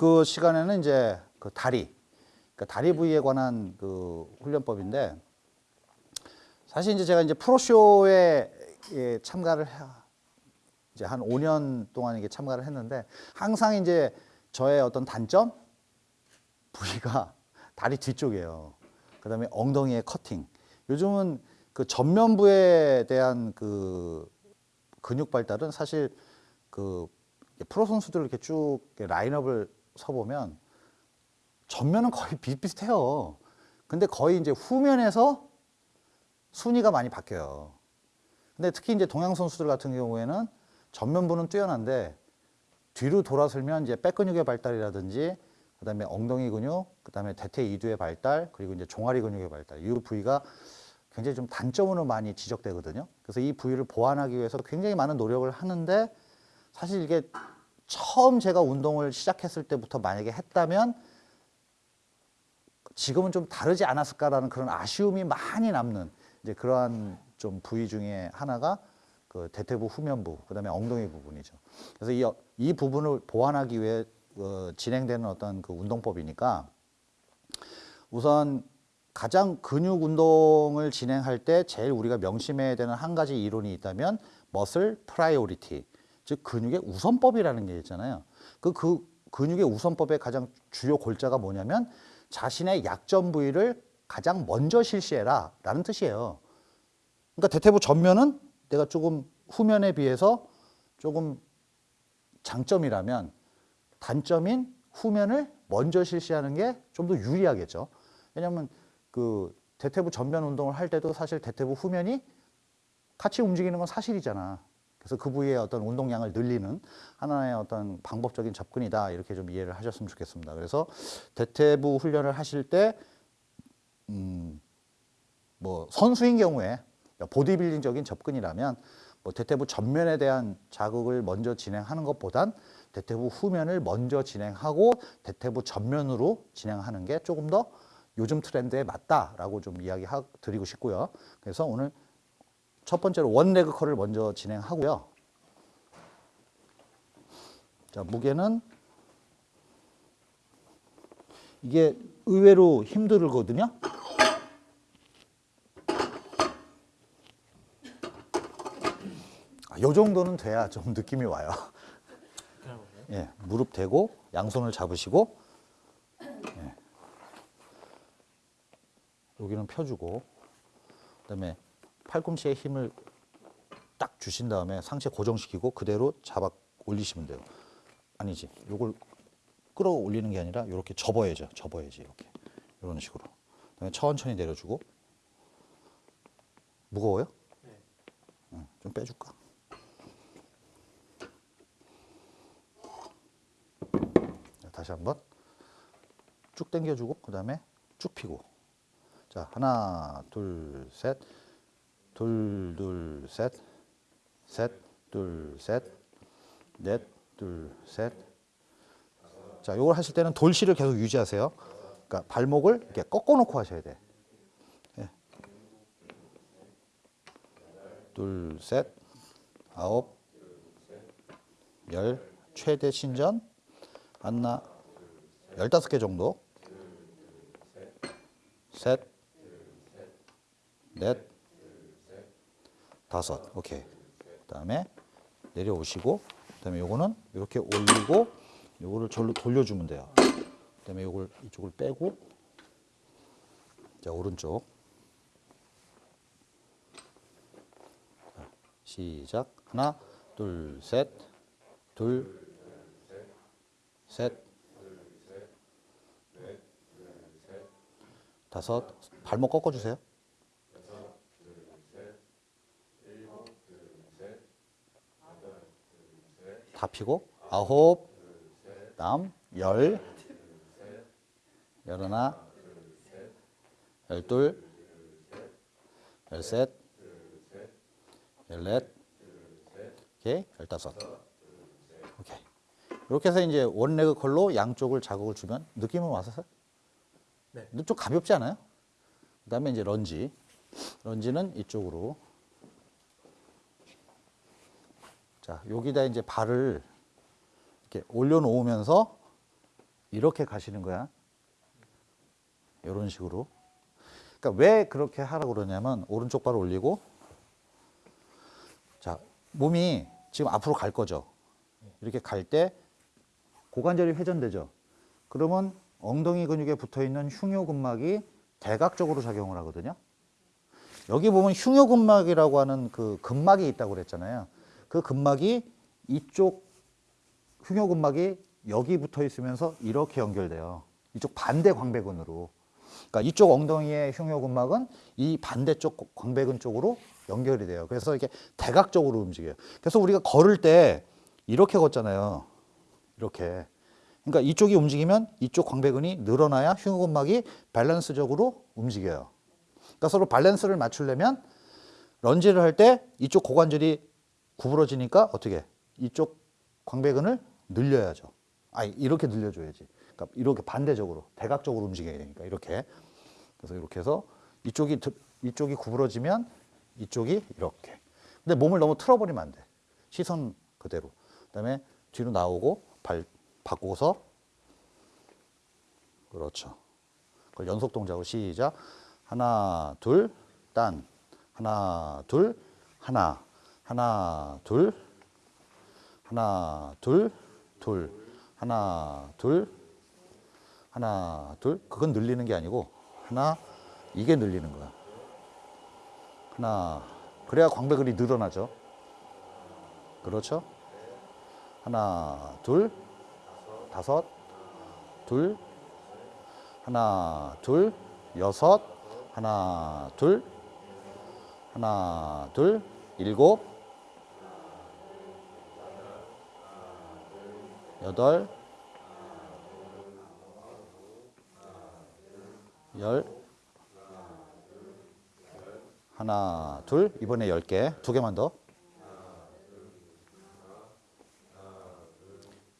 그 시간에는 이제 그 다리, 그러니까 다리 부위에 관한 그 훈련법인데 사실 이제 제가 이제 프로쇼에 예, 참가를 해, 이제 한 5년 동안 이게 참가를 했는데 항상 이제 저의 어떤 단점 부위가 다리 뒤쪽이에요. 그다음에 엉덩이의 커팅. 요즘은 그 전면부에 대한 그 근육 발달은 사실 그 프로 선수들 이렇게 쭉 라인업을 서보면 전면은 거의 비슷비슷해요. 근데 거의 이제 후면에서 순위가 많이 바뀌어요. 근데 특히 이제 동양 선수들 같은 경우에는 전면부는 뛰어난데 뒤로 돌아서면 이제 백 근육의 발달이라든지 그다음에 엉덩이 근육, 그다음에 대퇴 이두의 발달, 그리고 이제 종아리 근육의 발달. 이 부위가 굉장히 좀 단점으로 많이 지적되거든요. 그래서 이 부위를 보완하기 위해서 굉장히 많은 노력을 하는데 사실 이게 처음 제가 운동을 시작했을 때부터 만약에 했다면 지금은 좀 다르지 않았을까라는 그런 아쉬움이 많이 남는 이제 그러한 좀 부위 중에 하나가 그 대퇴부 후면부, 그다음에 엉덩이 부분이죠. 그래서 이, 이 부분을 보완하기 위해 어, 진행되는 어떤 그 운동법이니까 우선 가장 근육 운동을 진행할 때 제일 우리가 명심해야 되는 한 가지 이론이 있다면 muscle priority, 즉 근육의 우선법이라는 게 있잖아요. 그, 그 근육의 우선법의 가장 주요 골자가 뭐냐면 자신의 약점 부위를 가장 먼저 실시해라 라는 뜻이에요. 그러니까 대퇴부 전면은 내가 조금 후면에 비해서 조금 장점이라면 단점인 후면을 먼저 실시하는 게 좀 더 유리하겠죠. 왜냐하면 그 대퇴부 전면 운동을 할 때도 사실 대퇴부 후면이 같이 움직이는 건 사실이잖아. 그래서 그 부위의 어떤 운동량을 늘리는 하나의 어떤 방법적인 접근이다. 이렇게 좀 이해를 하셨으면 좋겠습니다. 그래서 대퇴부 훈련을 하실 때, 음, 뭐 선수인 경우에 보디빌딩적인 접근이라면 뭐 대퇴부 전면에 대한 자극을 먼저 진행하는 것보단 대퇴부 후면을 먼저 진행하고 대퇴부 전면으로 진행하는 게 조금 더 요즘 트렌드에 맞다라고 좀 이야기 드리고 싶고요. 그래서 오늘 첫 번째로 원레그 컬을 먼저 진행하고요. 자, 무게는 이게 의외로 힘들거든요. 아, 요 정도는 돼야 좀 느낌이 와요. 예, 무릎 대고 양손을 잡으시고 예. 여기는 펴주고 그다음에 팔꿈치에 힘을 딱 주신 다음에 상체 고정시키고 그대로 잡아 올리시면 돼요. 아니지. 요걸 끌어올리는 게 아니라 이렇게 접어야죠. 접어야지 이렇게 이런 식으로. 그다음에 천천히 내려주고 무거워요? 네. 응, 좀 빼줄까? 다시 한번 쭉 당겨주고 그 다음에 쭉 피고 자 하나 둘셋 둘 둘 셋. 셋 둘 셋. 넷 둘 셋. 자 요걸 하실 때는 돌실을 계속 유지하세요. 그러니까 발목을 이렇게 꺾어 놓고 하셔야 돼. 예. 둘 셋. 아홉. 열. 최대 신전. 안나? 열다섯 개 정도. 셋, 넷, 다섯. 오케이. 그 다음에 내려오시고 그 다음에 요거는 이렇게 올리고 요거를 절로 돌려주면 돼요. 그 다음에 요걸 이쪽을 빼고 자 오른쪽. 자, 시작. 하나 둘 셋 둘 셋, 다섯, 발목 꺾어 주세요. 다 피고, 아홉, 다음, 열, 열하나, 열둘, 열셋, 열넷, 오케이, 열다섯. 오케이. 이렇게 해서 이제 원레그 컬로 양쪽을 자극을 주면 느낌은 왔었어요? 네. 좀 가볍지 않아요? 그 다음에 이제 런지. 런지는 이쪽으로. 자, 여기다 이제 발을 이렇게 올려놓으면서 이렇게 가시는 거야. 이런 식으로. 그러니까 왜 그렇게 하라고 그러냐면 오른쪽 발을 올리고 자 몸이 지금 앞으로 갈 거죠. 이렇게 갈 때 고관절이 회전되죠. 그러면 엉덩이 근육에 붙어 있는 흉요근막이 대각적으로 작용을 하거든요. 여기 보면 흉요근막이라고 하는 그 근막이 있다고 그랬잖아요. 그 근막이 이쪽 흉요근막이 여기 붙어 있으면서 이렇게 연결돼요. 이쪽 반대 광배근으로. 그러니까 이쪽 엉덩이의 흉요근막은 이 반대쪽 광배근 쪽으로 연결이 돼요. 그래서 이게 대각적으로 움직여요. 그래서 우리가 걸을 때 이렇게 걷잖아요. 이렇게. 그러니까 이쪽이 움직이면 이쪽 광배근이 늘어나야 흉요근막이 밸런스적으로 움직여요. 그러니까 서로 밸런스를 맞추려면 lunge를 할 때 이쪽 고관절이 구부러지니까 어떻게 이쪽 광배근을 늘려야죠. 아 이렇게 늘려줘야지. 그러니까 이렇게 반대적으로 대각적으로 움직여야 되니까 이렇게. 그래서 이렇게 해서 이쪽이 드- 이쪽이 구부러지면 이쪽이 이렇게. 근데 몸을 너무 틀어버리면 안 돼. 시선 그대로. 그다음에 뒤로 나오고 발 바꾸고서 그렇죠. 그걸 연속 동작으로 시작. 하나, 둘, 딴. 하나, 둘, 하나. 하나, 둘. 하나, 둘, 둘. 하나, 둘. 하나, 둘. 그건 늘리는 게 아니고 하나, 이게 늘리는 거야. 하나. 그래야 광배근이 늘어나죠. 그렇죠? 하나, 둘, 다섯, 둘, 하나, 둘, 여섯, 하나, 둘, 하나, 둘, 일곱, 여덟, 열, 하나, 둘, 이번에 열 개, 두 개만 더.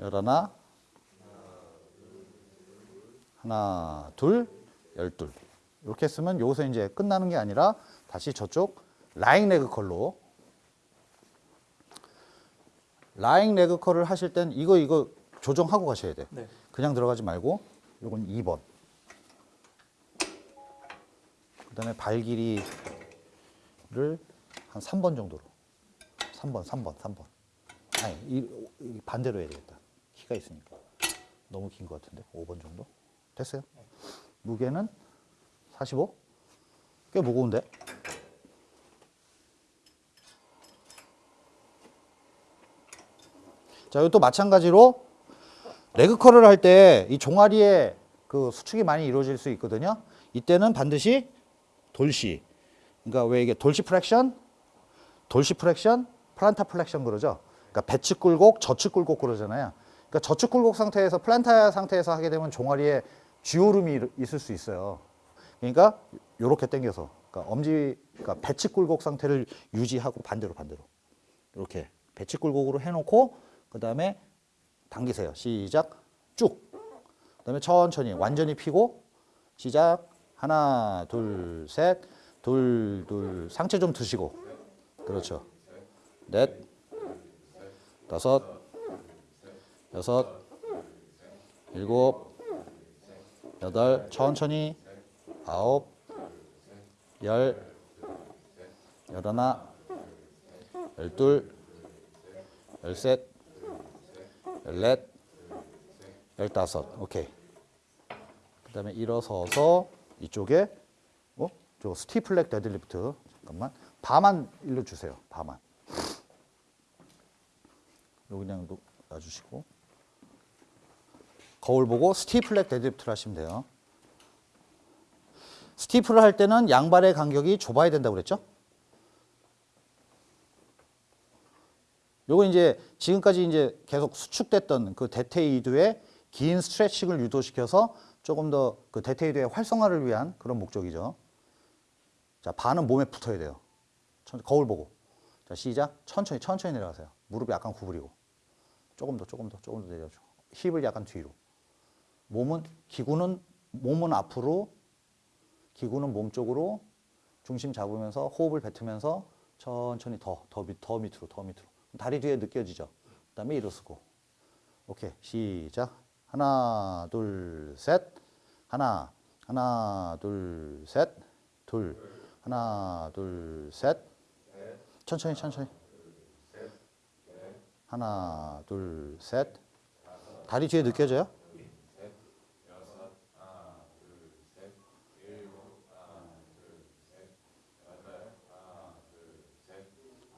열하나, 하나, 둘, 열둘. 이렇게 했으면 여기서 이제 끝나는 게 아니라 다시 저쪽 라잉 레그 컬로 라잉 레그 컬을 하실 땐 이거 이거 조정하고 가셔야 돼. 네. 그냥 들어가지 말고 요건 2번. 그다음에 발 길이를 한 3번 정도로. 3번, 3번, 3번. 아니, 이, 이 반대로 해야 되겠다. 키가 있으니까. 너무 긴 것 같은데. 5번 정도? 됐어요? 무게는 45? 꽤 무거운데? 자, 이것도 마찬가지로 레그컬을 할 때 이 종아리에 그 수축이 많이 이루어질 수 있거든요. 이때는 반드시 dorsi. 그러니까 왜 이게 dorsi flexion, dorsi flexion, plantar flexion 그러죠. 그러니까 배측 굴곡, 저측 굴곡 그러잖아요. 그러니까 저측 굴곡 상태에서 plantar 상태에서 하게 되면 종아리에 쥐오름이 일- 있을 수 있어요. 그러니까 요렇게 당겨서 그러니까 엄지 그러니까 배측 굴곡 상태를 유지하고 반대로 반대로 이렇게 배측 굴곡으로 해놓고 그 다음에 당기세요. 시작. 쭉. 그 다음에 천천히 완전히 피고 시작. 하나 둘 셋. 둘 둘. 상체 좀 드시고. 그렇죠. 넷. 다섯. 여섯. 일곱. 여덟. 천천히. 아홉. 열. 열하나. 열둘. 열셋. 열 넷 열다섯. 오케이. 그 다음에 일어서서 이쪽에 어? 저 stiff leg deadlift. 잠깐만. 바만 일러 주세요. 바만. 요 그냥 놓- 놔주시고. 거울 보고 stiff leg deadlift를 하시면 돼요. 스티플을 할 때는 양발의 간격이 좁아야 된다고 그랬죠? 요거 이제 지금까지 이제 계속 수축됐던 그 대퇴이두의 긴 스트레칭을 유도시켜서 조금 더 그 대퇴이두의 활성화를 위한 그런 목적이죠. 자, 반은 몸에 붙어야 돼요. 천- 거울 보고. 자, 시작. 천천히, 천천히 내려가세요. 무릎 약간 구부리고. 조금 더, 조금 더, 조금 더 내려주고. 힙을 약간 뒤로. 몸은, 기구는, 몸은 앞으로, 기구는 몸 쪽으로 중심 잡으면서 호흡을 뱉으면서 천천히 더, 더, 밑, 더 밑으로, 더 밑으로. 다리 뒤에 느껴지죠? 그 다음에 일어서고. 오케이. 시작. 하나, 둘, 셋. 하나, 하나, 둘, 셋. 둘. 하나, 둘, 셋. 천천히, 천천히. 하나, 둘, 셋. 다리 뒤에 느껴져요?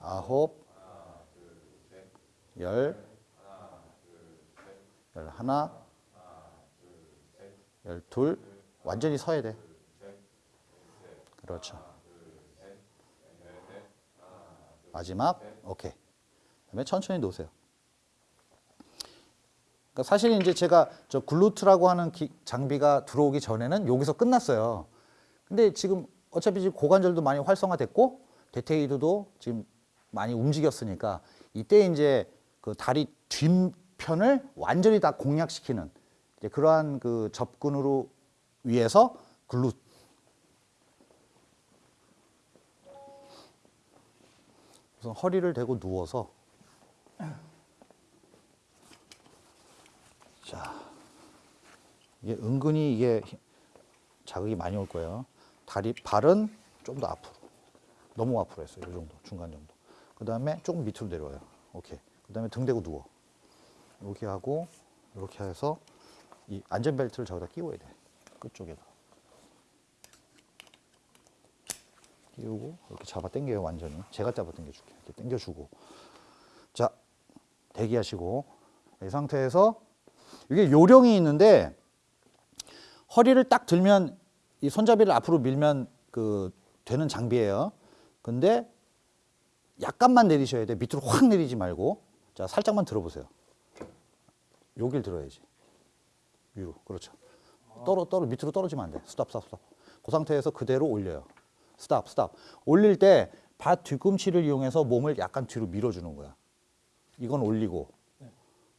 아홉, 열, 열 하나, 열 둘, 완전히 서야 돼. 그렇죠. 마지막, 오케이. 그다음에 천천히 놓으세요. 그러니까 사실 이제 제가 저 글루트라고 하는 기- 장비가 들어오기 전에는 여기서 끝났어요. 근데 지금 어차피 지금 고관절도 많이 활성화됐고 데테이드도 지금 많이 움직였으니까 이때 이제 그 다리 뒷편을 완전히 다 공략시키는 그러한 그 접근으로 위해서 글루 우선 허리를 대고 누워서 자 이게 은근히 이게 힘- 자극이 많이 올 거예요. 다리 발은 좀 더 앞으로 너무 앞으로 했어요. 이 정도 중간 정도. 그 다음에 조금 밑으로 내려와요. 오케이. 그 다음에 등 대고 누워. 이렇게 하고 이렇게 해서 이 안전벨트를 저기다 끼워야 돼. 끝쪽에다. 끼우고 이렇게 잡아 당겨요 완전히. 제가 잡아 당겨줄게. 이렇게 당겨주고. 자 대기하시고 이 상태에서 이게 요령이 있는데 허리를 딱 들면 이 손잡이를 앞으로 밀면 그 되는 장비예요. 근데 약간만 내리셔야 돼. 밑으로 확 내리지 말고. 자, 살짝만 들어보세요. 여길 들어야지. 위로. 그렇죠. 떨어 떨어 밑으로 떨어지면 안 돼. stop stop stop. 그 상태에서 그대로 올려요. stop stop. 올릴 때 발 뒤꿈치를 이용해서 몸을 약간 뒤로 밀어 주는 거야. 이건 올리고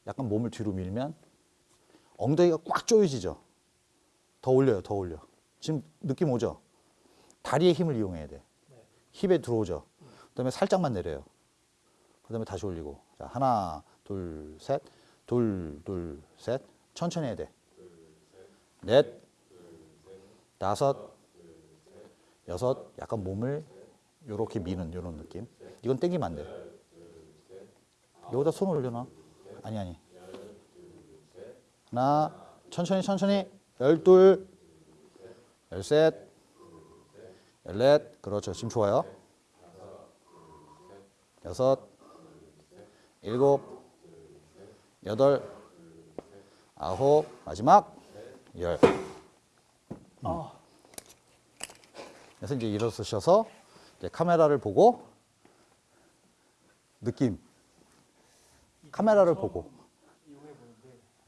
약간 몸을 뒤로 밀면 엉덩이가 꽉 조여지죠. 더 올려요. 더 올려. 지금 느낌 오죠? 다리의 힘을 이용해야 돼. 힙에 들어오죠. 그 다음에 살짝만 내려요. 그 다음에 다시 올리고. 자, 하나, 둘, 셋. 둘, 둘, 셋. 천천히 해야 돼. 넷. 다섯. 여섯. 약간 몸을 요렇게 미는 요런 느낌. 이건 땡기면 안 돼. 여기다 손 올려놔. 아니 아니. 하나. 천천히 천천히. 열둘. 열셋. 열넷. 그렇죠. 지금 좋아요. 여섯. 일곱. 여덟. 아홉. 마지막. 열. 아, 그래서 이제 일어서셔서 이제 카메라를 보고 느낌. 카메라를 보고.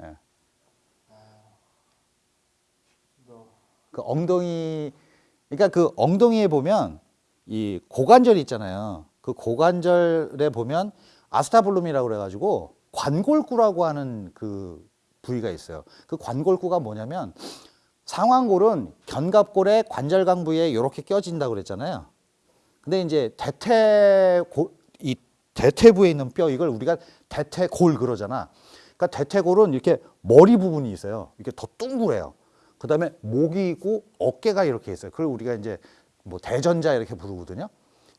예. 너그 엉덩이 그러니까 그 엉덩이에 보면 이 고관절이 있잖아요. 그 고관절에 보면 아스타블룸이라고 그래가지고 관골구라고 하는 그 부위가 있어요. 그 관골구가 뭐냐면 상완골은 견갑골의 관절강 부위에 이렇게 껴진다고 그랬잖아요. 근데 이제 대퇴골 이 대퇴부에 있는 뼈 이걸 우리가 대퇴골 그러잖아. 그러니까 대퇴골은 이렇게 머리 부분이 있어요. 이렇게 더 둥그래요. 그다음에 목이 있고 어깨가 이렇게 있어요. 그걸 우리가 이제 뭐 대전자 이렇게 부르거든요.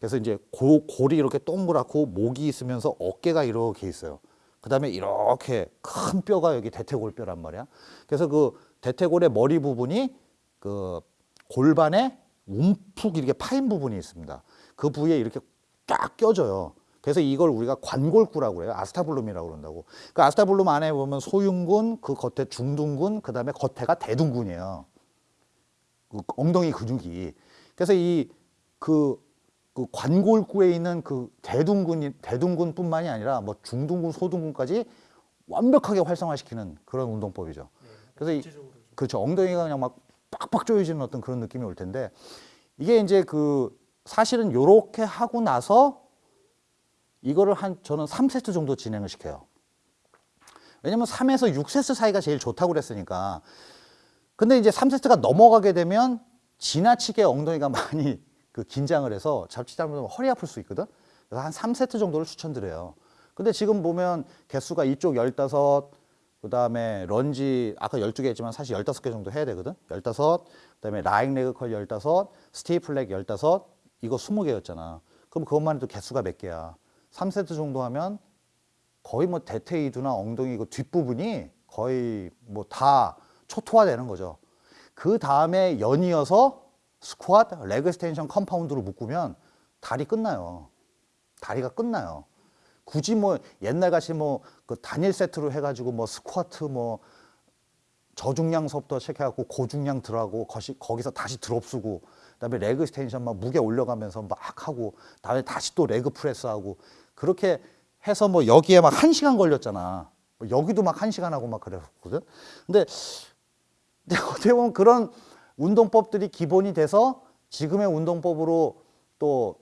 그래서 이제 고, 골이 이렇게 동그랗고 목이 있으면서 어깨가 이렇게 있어요. 그 다음에 이렇게 큰 뼈가 여기 대퇴골뼈란 말이야. 그래서 그 대퇴골의 머리 부분이 그 골반에 움푹 이렇게 파인 부분이 있습니다. 그 부위에 이렇게 딱 껴져요. 그래서 이걸 우리가 관골구라고 그래요. 아스타블룸이라고 그런다고. 그 아스타블룸 안에 보면 소흉근, 그 겉에 중둔근, 그 다음에 겉에가 대둔근이에요. 그 엉덩이 근육이. 그래서 이 그 그 관골구에 있는 그 대둔근이 대둔근뿐만이 아니라 뭐 중둔근, 소둔근까지 완벽하게 활성화시키는 그런 운동법이죠. 네, 그래서 이- 그렇죠. 엉덩이가 그냥 막 빡빡 조여지는 어떤 그런 느낌이 올 텐데 이게 이제 그 사실은 요렇게 하고 나서 이거를 한 저는 3세트 정도 진행을 시켜요. 왜냐면 3에서 6세트 사이가 제일 좋다고 그랬으니까. 근데 이제 3세트가 넘어가게 되면 지나치게 엉덩이가 많이 그 긴장을 해서 잡지 잘못하면 허리 아플 수 있거든. 그래서 한 3세트 정도를 추천드려요. 근데 지금 보면 개수가 이쪽 15, 그다음에 런지 아까 12개 했지만 사실 15개 정도 해야 되거든. 15. 그다음에 lying leg curl 15, stiff leg 15. 이거 20개였잖아. 그럼 그것만 해도 개수가 몇 개야? 3세트 정도 하면 거의 뭐 대퇴이두나 엉덩이 그 뒷부분이 거의 뭐 다 초토화되는 거죠. 그 다음에 연이어서 스쿼트, leg extension compound로 묶으면 다리 끝나요. 다리가 끝나요. 굳이 뭐 옛날 같이 뭐 그 단일 세트로 해가지고 뭐 스쿼트 뭐 저중량 수업도 체크해갖고 고중량 들어가고 거시, 거기서 다시 drop 쓰고 그다음에 leg extension 막 무게 올려가면서 막 하고 다음에 다시 또 leg press 하고 그렇게 해서 뭐 여기에 막 한 시간 걸렸잖아. 뭐 여기도 막 한 시간 하고 막 그랬거든. 근데 어떻게 보면 그런 운동법들이 기본이 돼서 지금의 운동법으로 또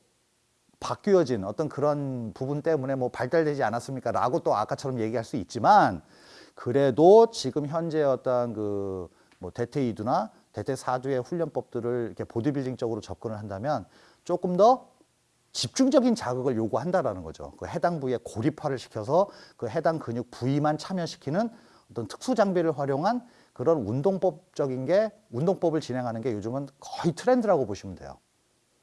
바뀌어진 어떤 그런 부분 때문에 뭐 발달되지 않았습니까? 라고 또 아까처럼 얘기할 수 있지만 그래도 지금 현재 어떤 그 뭐 대퇴 이두나 대퇴 사두의 훈련법들을 이렇게 보디빌딩적으로 접근을 한다면 조금 더 집중적인 자극을 요구한다라는 거죠. 그 해당 부위에 고립화를 시켜서 그 해당 근육 부위만 참여시키는 어떤 특수 장비를 활용한 그런 운동법적인 게 운동법을 진행하는 게 요즘은 거의 트렌드라고 보시면 돼요.